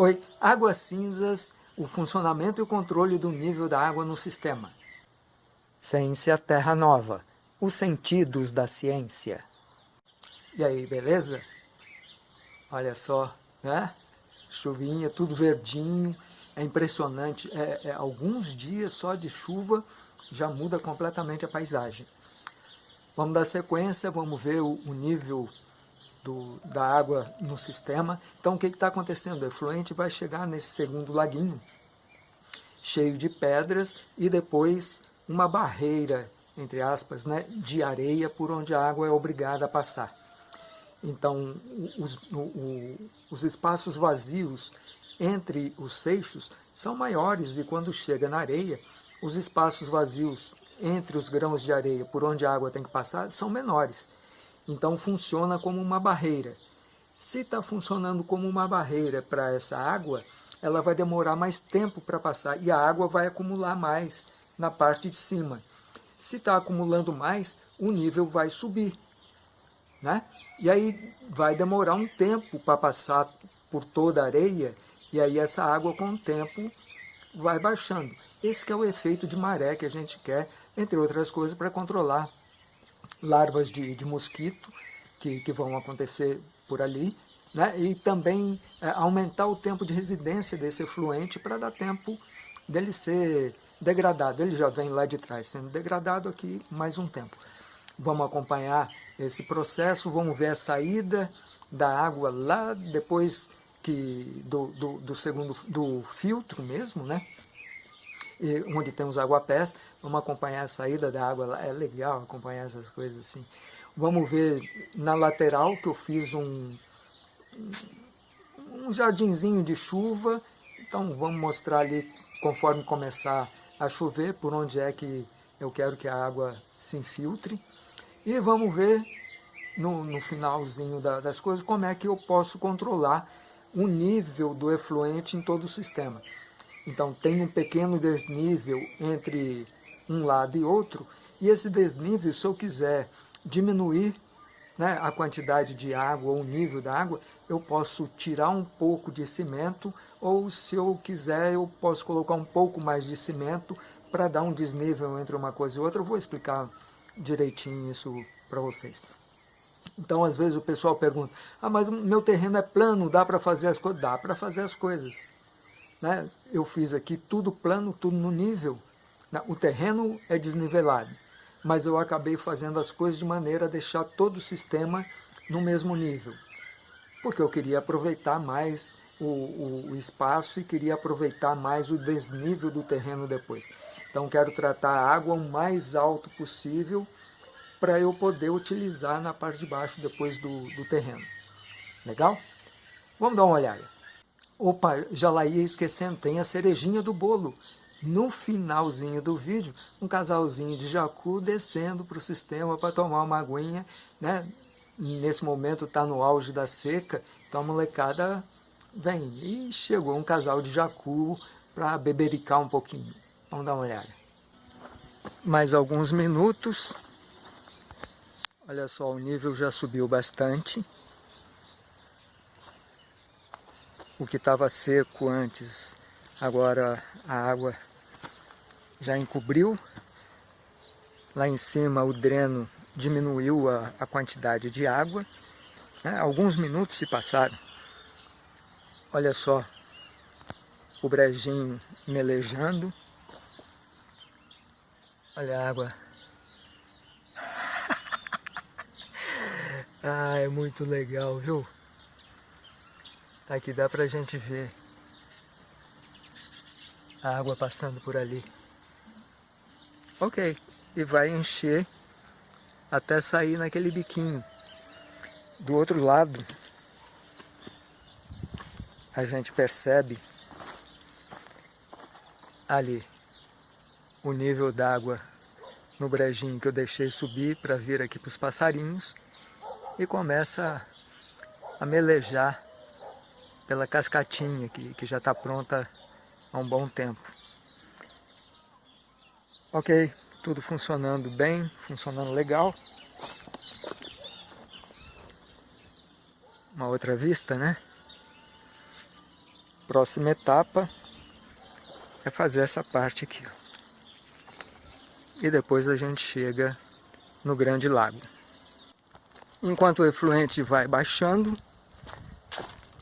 Oi, águas cinzas, o funcionamento e o controle do nível da água no sistema. Ciência Terra Nova, os sentidos da ciência. E aí, beleza? Olha só, né? Chuvinha, tudo verdinho, é impressionante. É, é, alguns dias só de chuva já muda completamente a paisagem. Vamos dar sequência, vamos ver o, o nível do, da água no sistema. Então o que está acontecendo? O efluente vai chegar nesse segundo laguinho, cheio de pedras e depois uma barreira, entre aspas, né, de areia por onde a água é obrigada a passar. Então os, o, os espaços vazios entre os seixos são maiores e quando chega na areia, os espaços vazios entre os grãos de areia por onde a água tem que passar são menores. Então funciona como uma barreira. Se está funcionando como uma barreira para essa água, ela vai demorar mais tempo para passar e a água vai acumular mais na parte de cima. Se está acumulando mais, o nível vai subir. Né? E aí vai demorar um tempo para passar por toda a areia e aí essa água com o tempo vai baixando. Esse é o efeito de maré que a gente quer, entre outras coisas, para controlar larvas de, de mosquito que, que vão acontecer por ali, né? e também é, aumentar o tempo de residência desse efluente para dar tempo dele ser degradado. Ele já vem lá de trás sendo degradado aqui mais um tempo. Vamos acompanhar esse processo, vamos ver a saída da água lá depois que do, do, do segundo do filtro mesmo, né? E onde tem os aguapés, vamos acompanhar a saída da água lá, é legal acompanhar essas coisas assim. Vamos ver na lateral que eu fiz um, um jardinzinho de chuva, então vamos mostrar ali conforme começar a chover, por onde é que eu quero que a água se infiltre. E vamos ver no, no finalzinho da, das coisas como é que eu posso controlar o nível do efluente em todo o sistema. Então tem um pequeno desnível entre um lado e outro, e esse desnível, se eu quiser diminuir né, a quantidade de água ou o nível da água, eu posso tirar um pouco de cimento, ou se eu quiser, eu posso colocar um pouco mais de cimento para dar um desnível entre uma coisa e outra. Eu vou explicar direitinho isso para vocês. Então, às vezes o pessoal pergunta, ah, mas meu terreno é plano, dá para fazer as coisas? Dá para fazer as coisas. Né? Eu fiz aqui tudo plano, tudo no nível. Né? O terreno é desnivelado, mas eu acabei fazendo as coisas de maneira a deixar todo o sistema no mesmo nível. Porque eu queria aproveitar mais o, o, o espaço e queria aproveitar mais o desnível do terreno depois. Então quero tratar a água o mais alto possível para eu poder utilizar na parte de baixo depois do, do terreno. Legal? Vamos dar uma olhada. Opa, já lá ia esquecendo, tem a cerejinha do bolo. No finalzinho do vídeo, um casalzinho de jacu descendo para o sistema para tomar uma aguinha. Né? Nesse momento está no auge da seca, então a molecada vem. E chegou um casal de jacu para bebericar um pouquinho. Vamos dar uma olhada. Mais alguns minutos. Olha só, o nível já subiu bastante. O que estava seco antes, agora a água já encobriu. Lá em cima o dreno diminuiu a, a quantidade de água. Né? Alguns minutos se passaram. Olha só o brejinho melejando. Olha a água. ah, é muito legal, viu? Aqui dá pra gente ver a água passando por ali. Ok, e vai encher até sair naquele biquinho. Do outro lado, a gente percebe ali o nível d'água no brejinho que eu deixei subir para vir aqui para os passarinhos e começa a melejar pela cascatinha que, que já está pronta há um bom tempo. Ok, tudo funcionando bem, funcionando legal. Uma outra vista, né? Próxima etapa é fazer essa parte aqui. E depois a gente chega no Grande Lago. Enquanto o efluente vai baixando,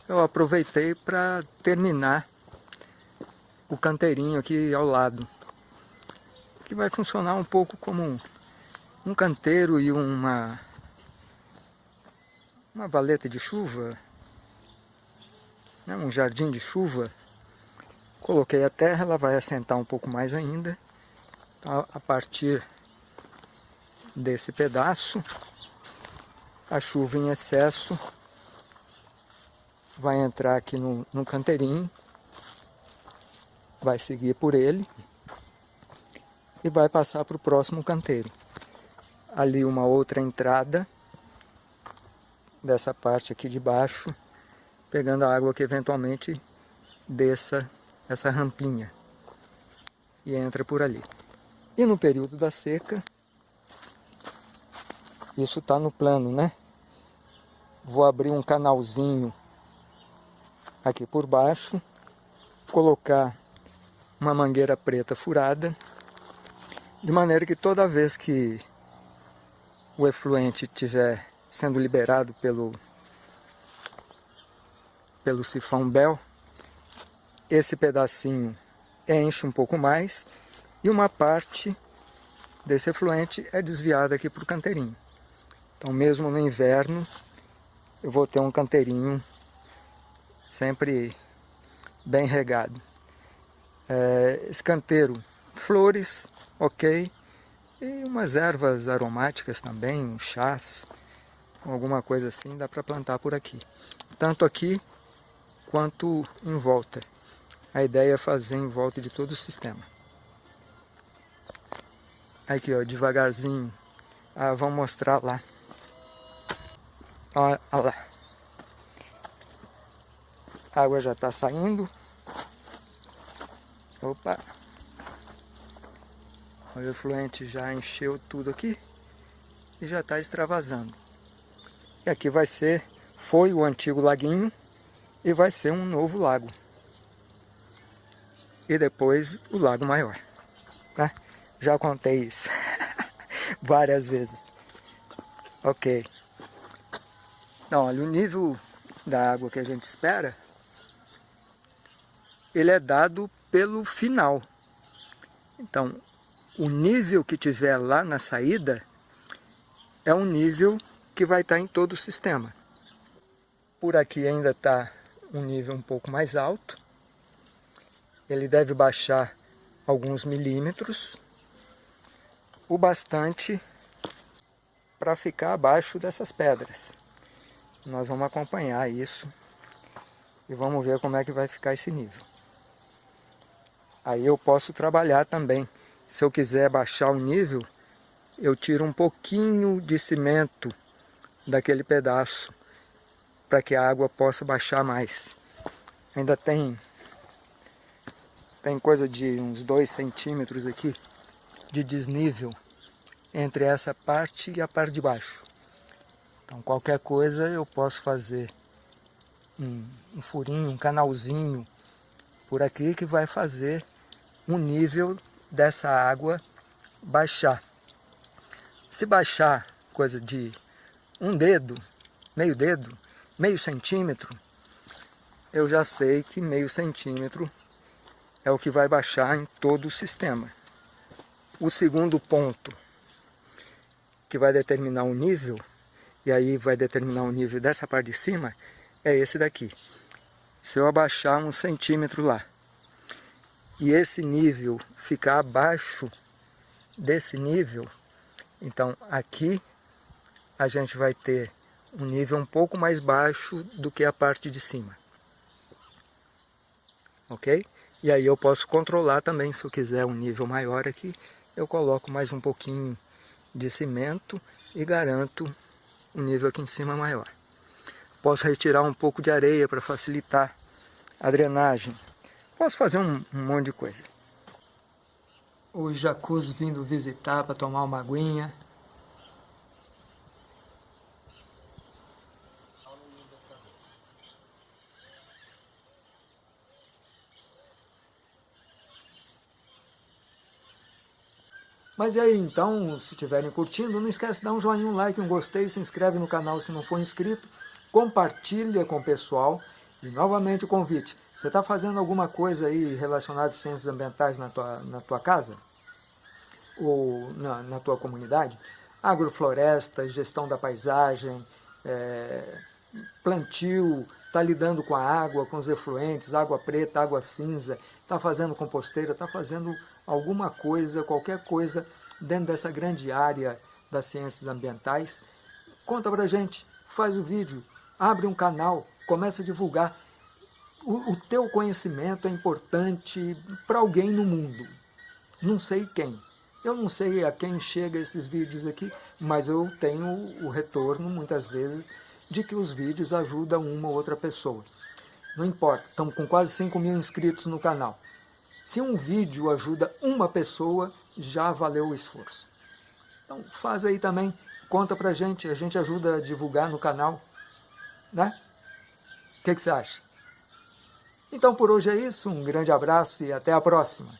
eu aproveitei para terminar o canteirinho aqui ao lado, que vai funcionar um pouco como um canteiro e uma, uma valeta de chuva, né, um jardim de chuva. Coloquei a terra, ela vai assentar um pouco mais ainda. Então, a partir desse pedaço, a chuva em excesso vai entrar aqui no, no canteirinho, vai seguir por ele e vai passar para o próximo canteiro. Ali uma outra entrada dessa parte aqui de baixo, pegando a água que eventualmente desça essa rampinha e entra por ali. E no período da seca, isso está no plano, né? Vou abrir um canalzinho aqui por baixo, colocar uma mangueira preta furada, de maneira que toda vez que o efluente estiver sendo liberado pelo, pelo sifão Bell, esse pedacinho enche um pouco mais e uma parte desse efluente é desviada aqui para o canteirinho. Então mesmo no inverno eu vou ter um canteirinho sempre bem regado. É, escanteiro, flores, ok, e umas ervas aromáticas também, um chás, alguma coisa assim, dá para plantar por aqui. Tanto aqui quanto em volta. A ideia é fazer em volta de todo o sistema. Aqui, ó, devagarzinho. Ah, vamos mostrar lá. Olha lá. A água já está saindo. Opa! O efluente já encheu tudo aqui e já está extravasando. E aqui vai ser, foi o antigo laguinho e vai ser um novo lago. E depois o lago maior. Né? Já contei isso várias vezes. Ok. Então, olha, o nível da água que a gente espera ele é dado pelo final. Então, o nível que tiver lá na saída é um nível que vai estar em todo o sistema. Por aqui ainda está um nível um pouco mais alto. Ele deve baixar alguns milímetros, o bastante para ficar abaixo dessas pedras. Nós vamos acompanhar isso e vamos ver como é que vai ficar esse nível. Aí eu posso trabalhar também. Se eu quiser baixar o nível, eu tiro um pouquinho de cimento daquele pedaço para que a água possa baixar mais. Ainda tem tem coisa de uns 2 centímetros aqui de desnível entre essa parte e a parte de baixo. Então qualquer coisa eu posso fazer um, um furinho, um canalzinho por aqui que vai fazer o nível dessa água baixar. Se baixar coisa de um dedo, meio dedo, meio centímetro, eu já sei que meio centímetro é o que vai baixar em todo o sistema. O segundo ponto que vai determinar o nível, e aí vai determinar o nível dessa parte de cima, é esse daqui. Se eu abaixar um centímetro lá, e esse nível ficar abaixo desse nível, então aqui a gente vai ter um nível um pouco mais baixo do que a parte de cima. Ok? E aí eu posso controlar também, se eu quiser um nível maior aqui, eu coloco mais um pouquinho de cimento e garanto um nível aqui em cima maior. Posso retirar um pouco de areia para facilitar a drenagem. Posso fazer um, um monte de coisa. Os jacuzzi vindo visitar para tomar uma aguinha. Mas e aí, então, se estiverem curtindo, não esquece de dar um joinha, um like, um gostei, se inscreve no canal se não for inscrito, compartilha com o pessoal, e novamente o convite. Você está fazendo alguma coisa aí relacionada a ciências ambientais na tua, na tua casa? Ou na, na tua comunidade? Agrofloresta, gestão da paisagem, é, plantio, está lidando com a água, com os efluentes, água preta, água cinza, está fazendo composteira, está fazendo alguma coisa, qualquer coisa dentro dessa grande área das ciências ambientais, conta pra gente, faz o vídeo, abre um canal, começa a divulgar. O, o teu conhecimento é importante para alguém no mundo, não sei quem. Eu não sei a quem chega esses vídeos aqui, mas eu tenho o retorno, muitas vezes, de que os vídeos ajudam uma ou outra pessoa. Não importa, estamos com quase 5 mil inscritos no canal. Se um vídeo ajuda uma pessoa, já valeu o esforço. Então faz aí também, conta pra gente, a gente ajuda a divulgar no canal, né? O que, que você acha? Então por hoje é isso, um grande abraço e até a próxima.